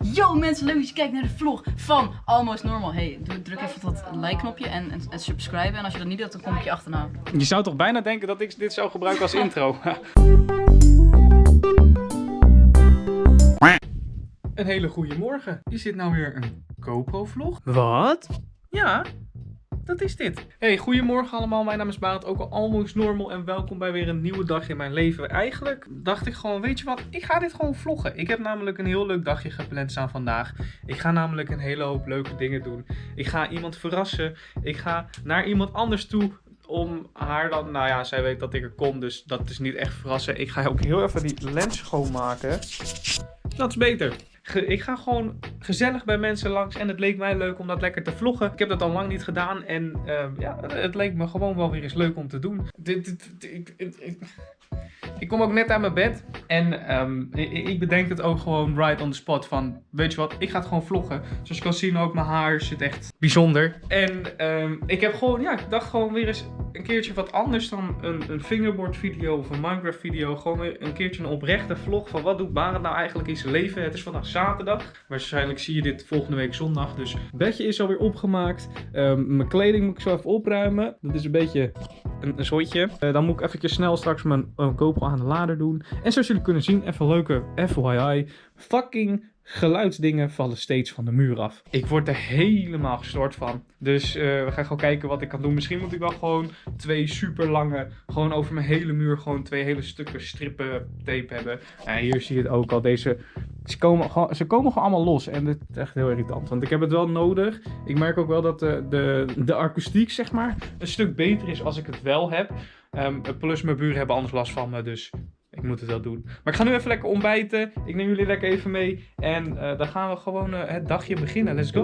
Yo mensen, leuk dat je kijkt naar de vlog van Almost Normal. Hey, druk even op dat like knopje en, en, en subscribe. En als je dat niet doet, dan kom ik je achterna. Je zou toch bijna denken dat ik dit zou gebruiken als intro. een hele goede morgen. Is dit nou weer een GoPro-vlog? Wat? Ja, dat is dit. Hey, goedemorgen allemaal. Mijn naam is Barend, ook al Almost Normal. En welkom bij weer een nieuwe dag in mijn leven. Eigenlijk dacht ik gewoon, weet je wat, ik ga dit gewoon vloggen. Ik heb namelijk een heel leuk dagje gepland staan vandaag. Ik ga namelijk een hele hoop leuke dingen doen. Ik ga iemand verrassen. Ik ga naar iemand anders toe om haar dan, nou ja, zij weet dat ik er kom, dus dat is niet echt verrassen. Ik ga ook heel even die lens schoonmaken. Dat is beter. Ik ga gewoon gezellig bij mensen langs en het leek mij leuk om dat lekker te vloggen. Ik heb dat al lang niet gedaan en ehm, ja, het leek me gewoon wel weer eens leuk om te doen. Ik, kom ook net uit mijn bed en ehm, ik, ik bedenk het ook gewoon right on the spot van, weet je wat, ik ga het gewoon vloggen. Zoals je kan zien ook, mijn haar zit echt bijzonder. En ehm, ik heb gewoon, ja, ik dacht gewoon weer eens een keertje wat anders dan een, een fingerboard video of een Minecraft video. Gewoon een keertje een oprechte vlog van wat doet Barend nou eigenlijk in zijn leven. Het is vandaag zaterdag. Waarschijnlijk zie je dit volgende week zondag. Dus bedje is alweer opgemaakt. Ehm, mijn kleding moet ik zo even opruimen. Dat is een beetje een, een zooitje. Eh, dan moet ik eventjes snel straks mijn GoPro aan de lader doen. En zoals jullie kunnen zien, even leuke FYI. Fucking geluidsdingen vallen steeds van de muur af. Ik word er helemaal gestoord van. Dus eh, we gaan gewoon kijken wat ik kan doen. Misschien moet ik wel gewoon twee super lange, gewoon over mijn hele muur, gewoon twee hele stukken strippen tape hebben. En hier zie je het ook al. Deze, ze komen, gewoon, ze komen gewoon allemaal los. En dit is echt heel irritant. Want ik heb het wel nodig. Ik merk ook wel dat de, de, de akoestiek, zeg maar, een stuk beter is als ik het wel heb. Ehm, plus mijn buren hebben anders last van me. Dus ik moet het wel doen. Maar ik ga nu even lekker ontbijten. Ik neem jullie lekker even mee. En eh, dan gaan we gewoon eh, het dagje beginnen. Let's go.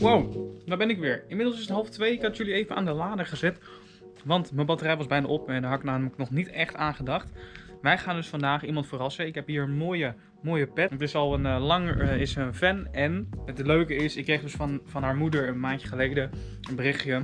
Wow, daar ben ik weer. Inmiddels is het half twee. Ik had jullie even aan de lader gezet. Want mijn batterij was bijna op en daar had ik namelijk nog niet echt aan gedacht. Wij gaan dus vandaag iemand verrassen. Ik heb hier een mooie, mooie pet. Het is al een eh, lang is een fan. En het leuke is, ik kreeg dus van, van haar moeder een maandje geleden een berichtje.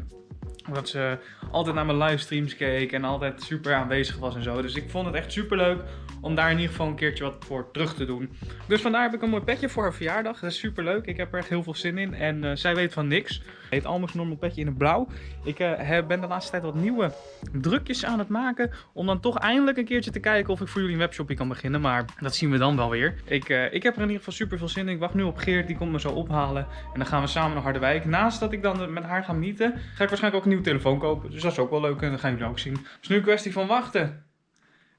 Dat ze altijd naar mijn livestreams keek en altijd super aanwezig was en zo. Dus ik vond het echt super leuk om daar in ieder geval een keertje wat voor terug te doen. Dus vandaar heb ik een mooi petje voor haar verjaardag. Dat is super leuk. Ik heb er echt heel veel zin in. En eh, zij weet van niks. Heet Almost Normal Petje in het blauw. Ik eh, ben de laatste tijd wat nieuwe drukjes aan het maken. Om dan toch eindelijk een keertje te kijken of ik voor jullie een webshopje kan beginnen. Maar dat zien we dan wel weer. Ik, eh, ik heb er in ieder geval super veel zin in. Ik wacht nu op Geert. Die komt me zo ophalen. En dan gaan we samen naar Harderwijk. Naast dat ik dan met haar ga meeten, ga ik waarschijnlijk ook een nieuwe telefoon kopen. Dus dat is ook wel leuk. En dat gaan jullie ook zien. Het is nu een kwestie van wachten.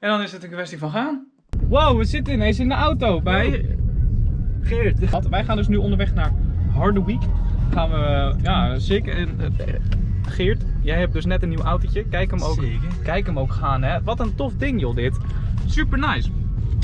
En dan is het een kwestie van gaan. Wow, we zitten ineens in de auto bij Geert. Wat, Wij gaan dus nu onderweg naar Harderwijk. Gaan we, ja, zeker. en, eh, Geert, jij hebt dus net een nieuw autootje. Kijk hem ook, kijk hem ook gaan, hè. Wat een tof ding, joh, dit. Super nice.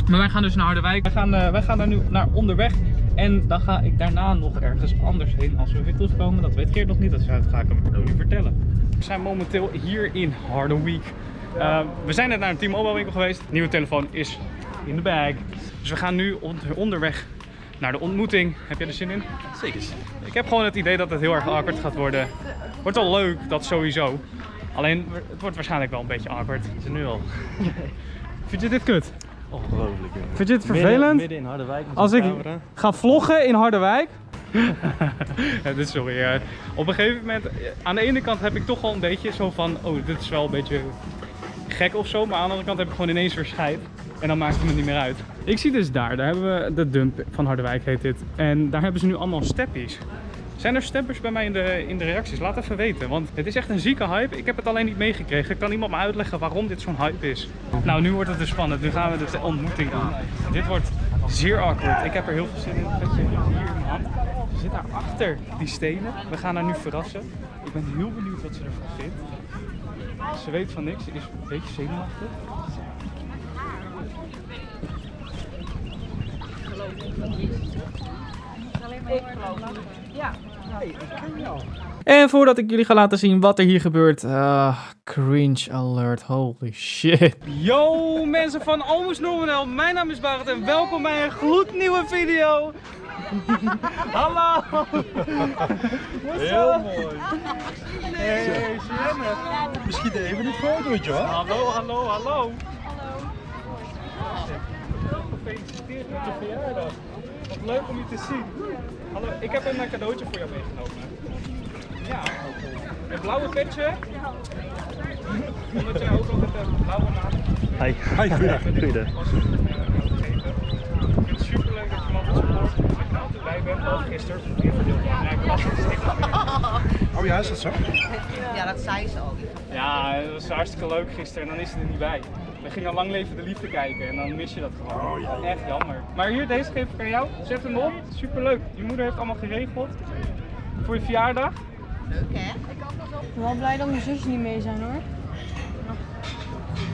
Maar wij gaan dus naar Harderwijk. Wij gaan, wij gaan daar nu naar onderweg. En dan ga ik daarna nog ergens anders heen als we weer terugkomen. Dat weet Geert nog niet, dat ga ik hem niet vertellen. We zijn momenteel hier in Harderwijk. Uh, we zijn net naar een T-Mobile winkel geweest. De nieuwe telefoon is in de bag. Dus we gaan nu onder- onderweg naar de ontmoeting. Heb jij er zin in? Zeker. Ik heb gewoon het idee dat het heel erg awkward gaat worden. Wordt wel leuk, dat sowieso. Alleen, het wordt waarschijnlijk wel een beetje awkward. Is er nu al. Vind je dit kut? Ongelooflijk. hè. Vind je het vervelend? Midden, in Harderwijk Als ik camera. ga vloggen in Harderwijk. ja, dit is sorry. eh, op een gegeven moment, eh, aan de ene kant heb ik toch wel een beetje zo van, oh, dit is wel een beetje gek of zo. Maar aan de andere kant heb ik gewoon ineens weer. En dan maakt het me niet meer uit. Ik zie dus daar, daar hebben we de dump van Harderwijk heet dit. En daar hebben ze nu allemaal steppies. Zijn er steppers bij mij in de, in de reacties? Laat even weten, want het is echt een zieke hype. Ik heb het alleen niet meegekregen. Kan iemand me uitleggen waarom dit zo'n hype is? Nou, nu wordt het dus spannend. Nu gaan we dus de ontmoeting doen. Dit wordt zeer awkward. Ik heb er heel veel zin in. Hier hand. Ze zit daar achter die stenen. We gaan haar nu verrassen. Ik ben heel benieuwd wat ze ervan vindt. Ze weet van niks. Ze is een beetje zenuwachtig. En voordat ik jullie ga laten zien wat er hier gebeurt, ah, cringe alert, holy shit. Yo mensen van Almost Normal, mijn naam is Barend en welkom bij een gloednieuwe video. Hallo! Heel mooi. Hey, hey Misschien even een fotootje hoor. Hallo, hallo, hallo. Hallo. Gefeliciteerd met je verjaardag. Wat leuk om je te zien. Hallo, ik heb een cadeautje voor jou meegenomen. Ja, een blauwe petje. Omdat jij ook altijd een blauwe naam hebt. Hi. Hi, goeiedag. goeiedag. Bij ben, behalve gisteren. Ja, ik was het Oh ja, is dat zo? Ja, dat zei ze al. Ja, het was hartstikke leuk gisteren en dan is ze er niet bij. We gingen Lang Leven de Liefde kijken en dan mis je dat gewoon. Echt jammer. Maar hier, deze geef ik aan jou. Zet hem op. Superleuk. Je moeder heeft allemaal geregeld. Voor je verjaardag. Leuk hè? Ik ben wel blij dat mijn zusjes niet mee zijn hoor.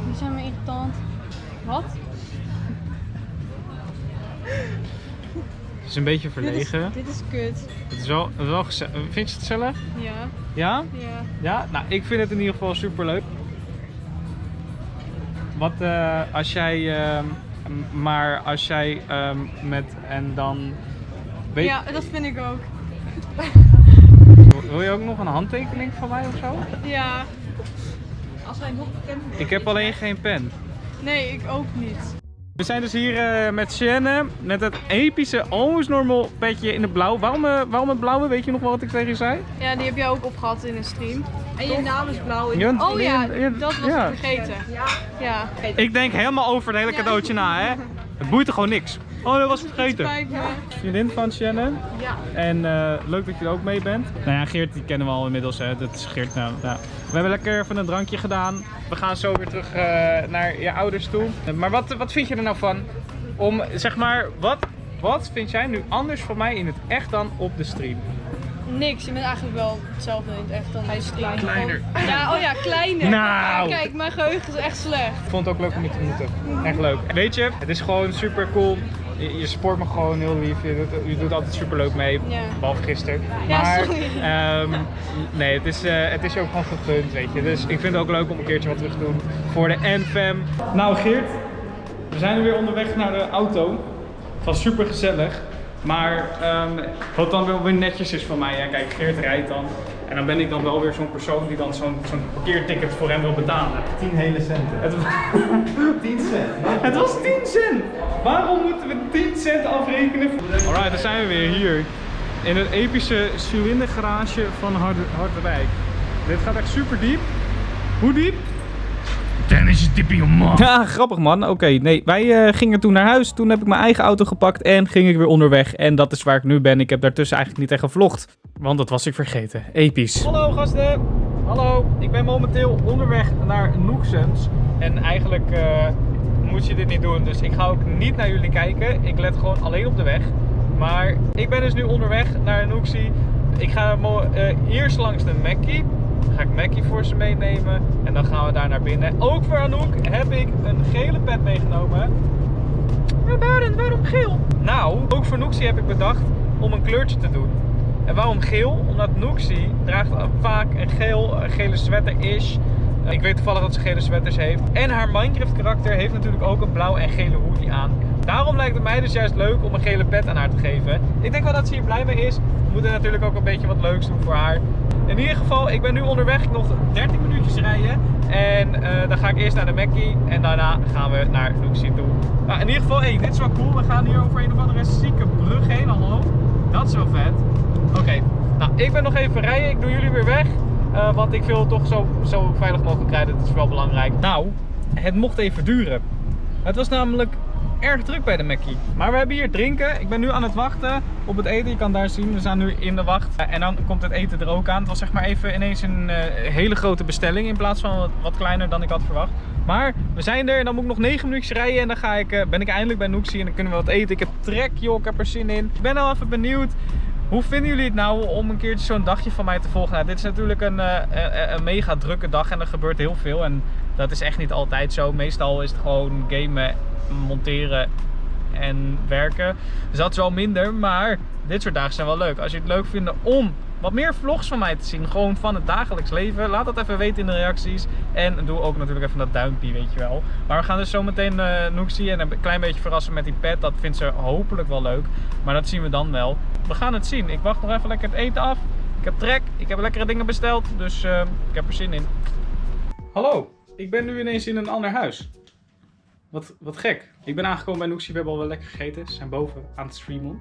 Die zijn me irritant. Wat? Het is een beetje Dit is, verlegen. dit is kut. Het is wel, wel geze- Vind je het gezellig? Ja, Ja? ja. Ja? Nou, ik vind het in ieder geval super leuk. Wat eh, als jij, ehm, maar als jij ehm, met en dan. Weet, Ja, dat vind ik ook. Wil je ook nog een handtekening van mij of zo? Ja. Als wij nog bekend Ik heb alleen geen pen. Nee, ik ook niet. We zijn dus hier eh, met Shannon met het epische Almost Normal petje in de blauw. Waarom, eh, waarom het blauwe? Weet je nog wel wat ik tegen je zei? Ja, die heb jij ook opgehad in een stream. En je naam is blauw. Ja, Oh ja, ja, dat was ja. ik vergeten. Ja. Ik denk helemaal over het hele cadeautje na, hè? Het boeit er gewoon niks. Oh, dat was ik vergeten. Vriendin van Shannon. Ja. En eh, leuk dat je er ook mee bent. Nou ja, Geert die kennen we al inmiddels. Hè. Dat is Geert. Nou, nou. We hebben lekker even een drankje gedaan. We gaan zo weer terug eh, naar je ouders toe. Maar wat, wat vind je er nou van? Om, zeg maar, wat, wat vind jij nu anders van mij in het echt dan op de stream? Niks, je bent eigenlijk wel hetzelfde in het echt dan hij is Kleiner. Ja, oh ja, kleiner. Nou. Kijk, mijn geheugen is echt slecht. Ik vond het ook leuk om je te ontmoeten. Echt leuk. Weet je, het is gewoon super cool. Je, je support me gewoon heel lief. Je doet, je doet altijd super leuk mee. Ja. Behalve gisteren. Ja, maar ehm, nee, het is, eh, het is je ook gewoon gegund, weet je. Dus ik vind het ook leuk om een keertje wat terug te doen voor de NFM. Nou Geert, we zijn weer onderweg naar de auto. Het was super gezellig. Maar ehm, wat dan wel weer netjes is van mij, hè? kijk, Geert rijdt dan. En dan ben ik dan wel weer zo'n persoon die dan zo'n zo'n parkeerticket voor hem wil betalen. 10 hele centen. Het, 10 cent. het was 10 cent! Waarom moeten we 10 cent afrekenen? Alright, dan zijn we weer hier. In het epische cilindergarage van Harde, Harderwijk. Dit gaat echt super diep. Hoe diep? Dennis is diep in je man. Ja, grappig man. Oké, nee, wij eh, gingen toen naar huis. Toen heb ik mijn eigen auto gepakt en ging ik weer onderweg. En dat is waar ik nu ben. Ik heb daartussen eigenlijk niet echt gevlogd. Want dat was ik vergeten. Episch. Hallo gasten. Hallo. Ik ben momenteel onderweg naar Noeksens. En eigenlijk eh, moet je dit niet doen. Dus ik ga ook niet naar jullie kijken. Ik let gewoon alleen op de weg. Maar ik ben dus nu onderweg naar Noeksie. Ik ga eh, eerst langs de Mackie. Dan ga ik Mackie voor ze meenemen. En dan gaan we daar naar binnen. Ook voor Anouk heb ik een gele pet meegenomen. Maar waarom, waarom geel? Nou, ook voor Noeksie heb ik bedacht om een kleurtje te doen. En waarom geel? Omdat Noeksie draagt vaak een geel, gele sweater-ish. Ik weet toevallig dat ze gele sweaters heeft. En haar Minecraft karakter heeft natuurlijk ook een blauw en gele hoodie aan. Daarom lijkt het mij dus juist leuk om een gele pet aan haar te geven. Ik denk wel dat ze hier blij mee is. We moeten natuurlijk ook een beetje wat leuks doen voor haar. In ieder geval, ik ben nu onderweg nog 13 minuutjes rijden. En eh, dan ga ik eerst naar de Mackie en daarna gaan we naar Nooksie toe. Nou, in ieder geval, hey, dit is wel cool. We gaan hier over een of andere zieke brug heen. Hallo. Dat is wel vet. Oké, nou ik ben nog even rijden. Ik doe jullie weer weg. Eh, want ik wil toch zo, zo veilig mogelijk rijden. Dat is wel belangrijk. Nou, het mocht even duren. Het was namelijk erg druk bij de Mackie. Maar we hebben hier drinken. Ik ben nu aan het wachten op het eten. Je kan daar zien, we staan nu in de wacht. Eh, En dan komt het eten er ook aan. Het was zeg maar even ineens een eh, hele grote bestelling in plaats van wat, kleiner dan ik had verwacht. Maar we zijn er en dan moet ik nog 9 minuutjes rijden en dan ga ik, ben ik eindelijk bij Noeksie en dan kunnen we wat eten. Ik heb trek joh, ik heb er zin in. Ik ben al even benieuwd. Hoe vinden jullie het nou om een keertje zo'n dagje van mij te volgen? Nou, dit is natuurlijk een, eh, een, een mega drukke dag en er gebeurt heel veel. En dat is echt niet altijd zo. Meestal is het gewoon gamen, monteren en werken. Dus dat is wel minder, maar dit soort dagen zijn wel leuk. Als je het leuk vindt om wat meer vlogs van mij te zien, gewoon van het dagelijks leven, laat dat even weten in de reacties. En doe ook natuurlijk even dat duimpje, weet je wel. Maar we gaan dus zometeen uh, Noeksie en een klein beetje verrassen met die pet. Dat vindt ze hopelijk wel leuk, maar dat zien we dan wel. We gaan het zien. Ik wacht nog even lekker het eten af. Ik heb trek, ik heb lekkere dingen besteld, dus uh, ik heb er zin in. Hallo, ik ben nu ineens in een ander huis. wat, wat gek. Ik ben aangekomen bij Noexie, we hebben al wel lekker gegeten. Ze zijn boven aan het streamen.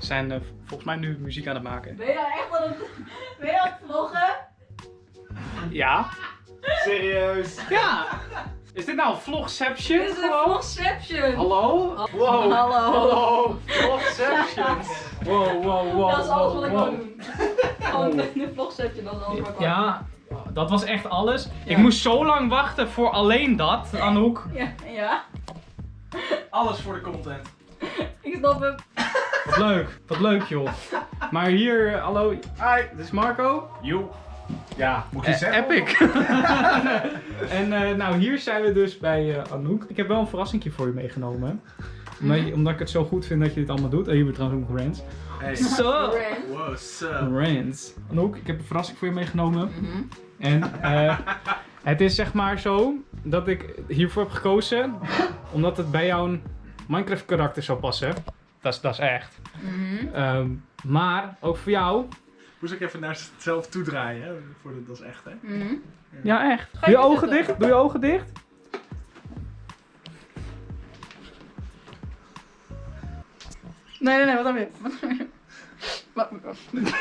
Zijn volgens mij nu muziek aan het maken. Ben je nou echt aan het, ben je aan het vloggen? Ja. Serieus? Ja! Is dit nou een vlogception? Dit is een vlogception. Hallo? Wow. Hallo. Hallo. Vlogception. Wow, wow, wow. Dat is alles wat ik wow, wil doen. Gewoon een vlogception, dat is alles wat ik wil Ja, dat was echt alles. Ik moest zo lang wachten voor alleen dat, Anouk. Ja, ja. Alles voor de content. Ik snap hem. Wat leuk, wat leuk joh. Maar hier, eh, hallo. Hi, dit is Marco. Joe. Ja, Moet je zeggen? epic. en eh, nou, hier zijn we dus bij eh, Anouk. Ik heb wel een verrassingje voor je meegenomen. Omdat, je- omdat ik het zo goed vind dat je dit allemaal doet. En hier we trouwens ook nog Rens. Hey. Zo. Wow, sup? Rens. Anouk, ik heb een verrassing voor je meegenomen. Mhm. En eh, het is zeg maar zo dat ik hiervoor heb gekozen. Omdat het bij jouw Minecraft karakter zou passen. Dat is, dat is echt. Mhm. Ehm, maar ook voor jou. Moest ik even naar zelf toe draaien, hè? Voor de, dat is echt, hè? Mhm. Ja, echt. Doe je je ogen dicht. Doe je ogen dicht. Nee, nee, nee, wat heb je? Wat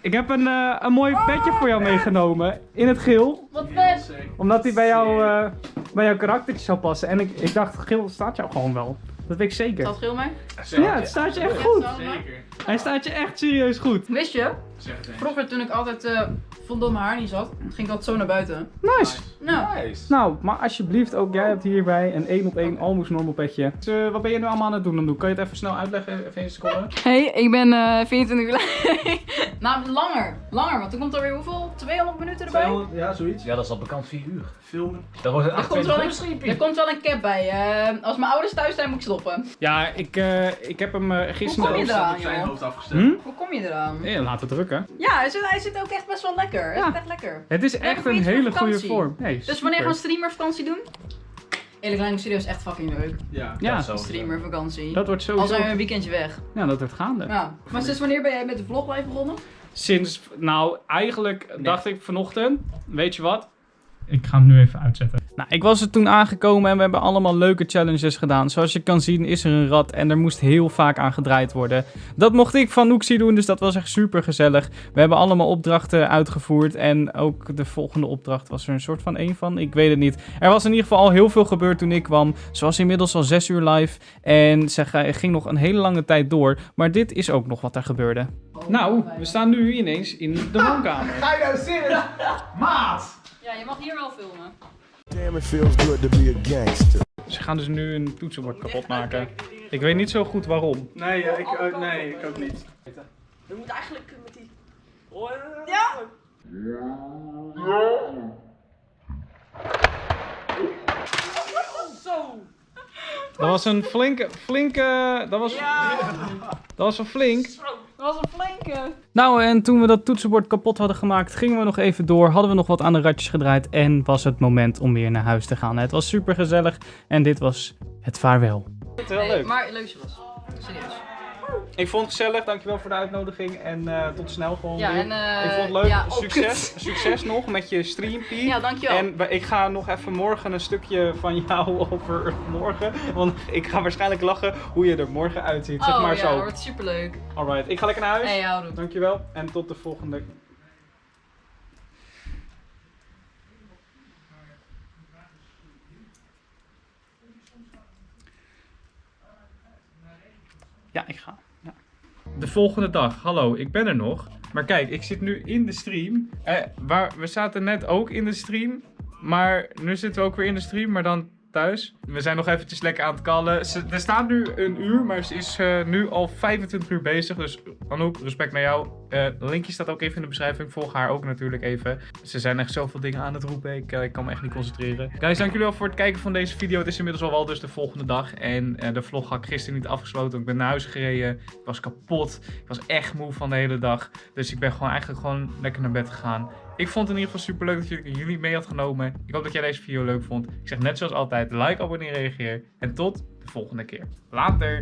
Ik heb een, eh, een mooi petje voor jou meegenomen. In het geel. Wat vet. Omdat die bij, jou, eh, bij jouw karaktertje zou passen. En ik, ik dacht, geel staat jou gewoon wel. Dat weet ik zeker. Staat geel mee? Ja, het staat je echt goed. Zeker. Hij staat je echt serieus goed. Wist je? Zeg het eens. Vroeger toen ik altijd eh vond dat mijn haar niet zat, ging ik altijd zo naar buiten. Nice. Nou, Nice. Nou, maar alsjeblieft, ook jij hebt hierbij een 1 op 1 almost normal petje. Dus, eh, wat ben je nu allemaal aan het doen? Dan Kan je het even snel uitleggen? Even een seconde. Hey, ik ben eh 24 uur Nou, langer. Langer, want toen komt er weer hoeveel? 200 minuten erbij? 200, ja, zoiets. Ja, dat is al bekend 4 uur. Filmen. Dat wordt het Er komt, wel 28 een, er komt wel een cap bij. eh, als mijn ouders thuis zijn, moet ik stoppen. Ja, ik, eh, ik heb hem eh, gisteren... Hoe kom je eraan, op zijn joh? hoofd afgesteld. Hm? Hoe kom je eraan? Ja, laten we drukken. Ja, hij zit, hij zit ook echt best wel lekker. Ja. zit echt lekker. Het is echt een hele goede vorm. Nee, Dus wanneer gaan we streamervakantie doen? Eerlijk lijkt me serieus echt fucking leuk. Ja. Ja. Streamervakantie. dat wordt Al sowieso... zijn we een weekendje weg. Ja, dat wordt gaande. Ja. Maar sinds wanneer ben jij met de vlog live begonnen? Sinds, nou, eigenlijk dacht ik vanochtend, weet je wat? Ik ga hem nu even uitzetten. Nou, ik was er toen aangekomen en we hebben allemaal leuke challenges gedaan. Zoals je kan zien is er een rad en er moest heel vaak aan gedraaid worden. Dat mocht ik van Noexie doen, dus dat was echt super gezellig. We hebben allemaal opdrachten uitgevoerd en ook de volgende opdracht was er een soort van één van. Ik weet het niet. Er was in ieder geval al heel veel gebeurd toen ik kwam. Ze was inmiddels al zes uur live en ze ging nog een hele lange tijd door. Maar dit is ook nog wat er gebeurde. Nou, we staan nu ineens in de woonkamer. Ga je nou zitten? Maat! Ja, je mag hier wel filmen. Damn, it feels good to be a gangster. Ze gaan dus nu een toetsenbord kapot maken. Ik weet niet zo goed waarom. Nee, ja, ik, ook- nee, ik ook niet. We moeten eigenlijk met die... Dat was een flinke, flinke, dat was, dat was een flink. Dat was een flinke. Nou, en toen we dat toetsenbord kapot hadden gemaakt, gingen we nog even door. Hadden we nog wat aan de ratjes gedraaid en was het moment om weer naar huis te gaan. Het was super gezellig en dit was het vaarwel. Heel Nee, maar leuk was. Serieus. Ik vond het gezellig, dankjewel voor de uitnodiging en eh, tot snel gewoon Ja, en eh, ik vond het leuk, ja, succes, succes nog met je streampie. Ja, dankjewel. En ik ga nog even morgen een stukje van jou over morgen. Want ik ga waarschijnlijk lachen hoe je er morgen uitziet. Zeg oh maar ja, zo. dat wordt superleuk. Alright, ik ga lekker naar huis. Hey, houdoe. Dankjewel en tot de volgende. Ja, ik ga. Ja. De volgende dag. Hallo, ik ben er nog. Maar kijk, ik zit nu in de stream. Eh, waar, we zaten net ook in de stream. Maar nu zitten we ook weer in de stream, maar dan thuis. We zijn nog eventjes lekker aan het kallen. Ze, er staat nu een uur, maar ze is eh, nu al 25 uur bezig. Dus Anouk, respect naar jou. Eh, linkje staat ook even in de beschrijving. Volg haar ook natuurlijk even. Ze zijn echt zoveel dingen aan het roepen. Ik, eh, ik kan me echt niet concentreren. Guys, dank jullie wel voor het kijken van deze video. Het is inmiddels al wel dus de volgende dag. En de vlog had ik gisteren niet afgesloten. Ik ben naar huis gereden. Ik was kapot. Ik was echt moe van de hele dag. Dus ik ben gewoon eigenlijk gewoon lekker naar bed gegaan. Ik vond het in ieder geval super leuk dat jullie, mee had genomen. Ik hoop dat jij deze video leuk vond. Ik zeg net zoals altijd, like, abonneer, reageer. En tot de volgende keer. Later!